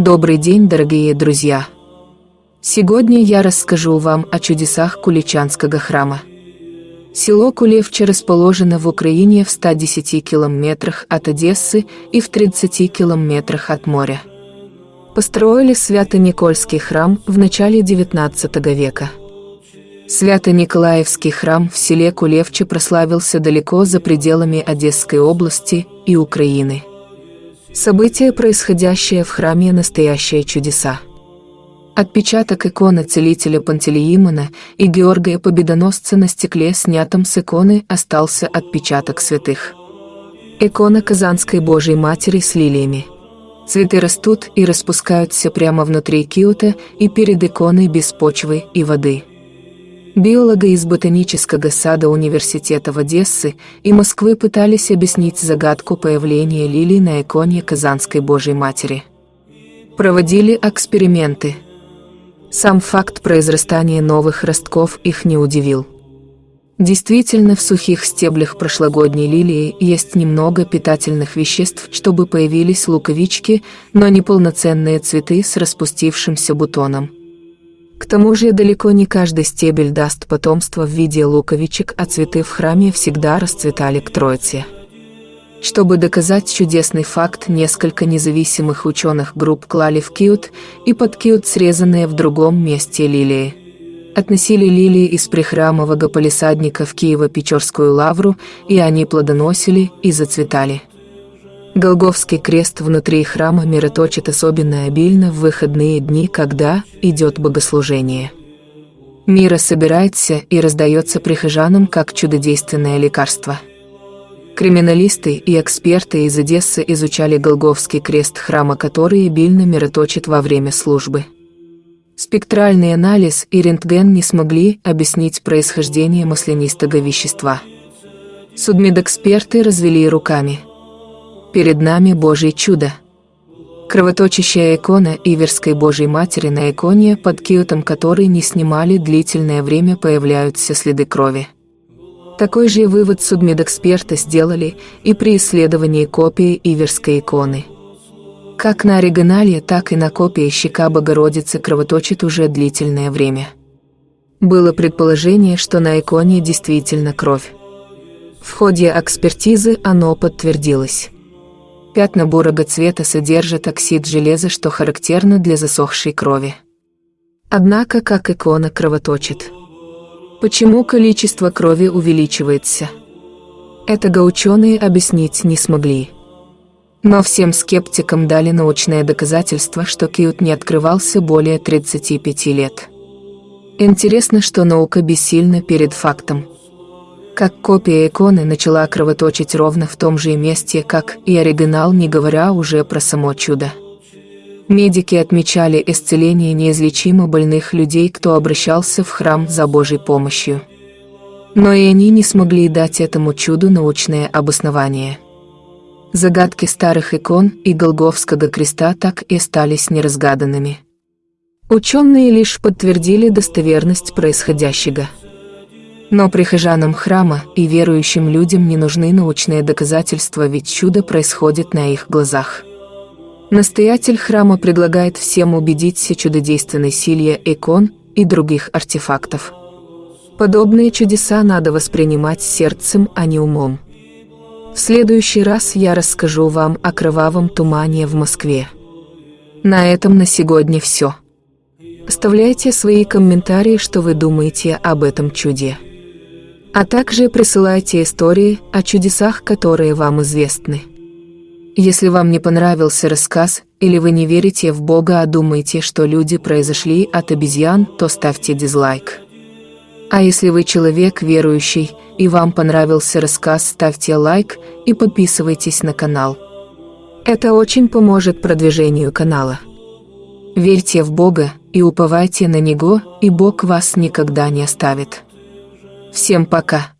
Добрый день, дорогие друзья! Сегодня я расскажу вам о чудесах Куличанского храма. Село Кулевче расположено в Украине в 110 километрах от Одессы и в 30 километрах от моря. Построили Свято-Никольский храм в начале XIX века. Свято-Николаевский храм в селе Кулевче прославился далеко за пределами Одесской области и Украины. События, происходящие в храме, настоящие чудеса. Отпечаток иконы целителя Пантелеимона и Георгия Победоносца на стекле, снятом с иконы, остался отпечаток святых. Икона Казанской Божьей Матери с лилиями. Цветы растут и распускаются прямо внутри киота и перед иконой без почвы и воды. Биолога из ботанического сада университета в Одессы и Москвы пытались объяснить загадку появления лилий на иконе Казанской Божьей Матери. Проводили эксперименты. Сам факт произрастания новых ростков их не удивил. Действительно, в сухих стеблях прошлогодней лилии есть немного питательных веществ, чтобы появились луковички, но не полноценные цветы с распустившимся бутоном. К тому же далеко не каждый стебель даст потомство в виде луковичек, а цветы в храме всегда расцветали к Троице. Чтобы доказать чудесный факт, несколько независимых ученых групп клали в киут и под киут срезанные в другом месте лилии. Относили лилии из прихрамового полисадника в Киево-Печорскую лавру, и они плодоносили и зацветали. Голговский крест внутри храма мироточит особенно обильно в выходные дни, когда идет богослужение. Мира собирается и раздается прихожанам как чудодейственное лекарство. Криминалисты и эксперты из Одессы изучали Голговский крест храма, который обильно мироточит во время службы. Спектральный анализ и рентген не смогли объяснить происхождение маслянистого вещества. Судмедэксперты развели руками – Перед нами Божье чудо. Кровоточащая икона Иверской Божьей Матери на иконе, под киотом которой не снимали длительное время появляются следы крови. Такой же вывод судмедэксперты сделали и при исследовании копии Иверской иконы. Как на оригинале, так и на копии щека Богородицы кровоточит уже длительное время. Было предположение, что на иконе действительно кровь. В ходе экспертизы оно подтвердилось. Пятна бурого цвета содержат оксид железа, что характерно для засохшей крови. Однако, как икона кровоточит. Почему количество крови увеличивается? Этого ученые объяснить не смогли. Но всем скептикам дали научное доказательство, что Кьют не открывался более 35 лет. Интересно, что наука бессильна перед фактом – как копия иконы начала кровоточить ровно в том же месте, как и оригинал, не говоря уже про само чудо. Медики отмечали исцеление неизлечимо больных людей, кто обращался в храм за Божьей помощью. Но и они не смогли дать этому чуду научное обоснование. Загадки старых икон и Голговского креста так и остались неразгаданными. Ученые лишь подтвердили достоверность происходящего. Но прихожанам храма и верующим людям не нужны научные доказательства, ведь чудо происходит на их глазах. Настоятель храма предлагает всем убедиться чудодейственной силе икон и других артефактов. Подобные чудеса надо воспринимать сердцем, а не умом. В следующий раз я расскажу вам о кровавом тумане в Москве. На этом на сегодня все. Оставляйте свои комментарии, что вы думаете об этом чуде. А также присылайте истории о чудесах, которые вам известны. Если вам не понравился рассказ, или вы не верите в Бога, а думаете, что люди произошли от обезьян, то ставьте дизлайк. А если вы человек верующий, и вам понравился рассказ, ставьте лайк и подписывайтесь на канал. Это очень поможет продвижению канала. Верьте в Бога и уповайте на Него, и Бог вас никогда не оставит. Всем пока.